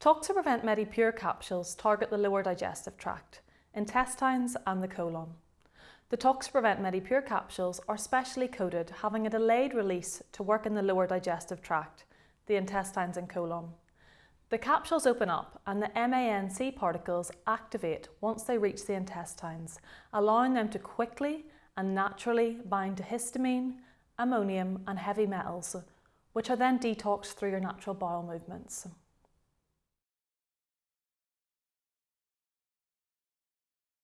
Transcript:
Toxaprevent MediPure capsules target the lower digestive tract, intestines and the colon. The Toxaprevent MediPure capsules are specially coated, having a delayed release to work in the lower digestive tract, the intestines and colon. The capsules open up and the MANC particles activate once they reach the intestines, allowing them to quickly and naturally bind to histamine, ammonium and heavy metals, which are then detoxed through your natural bowel movements.